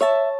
you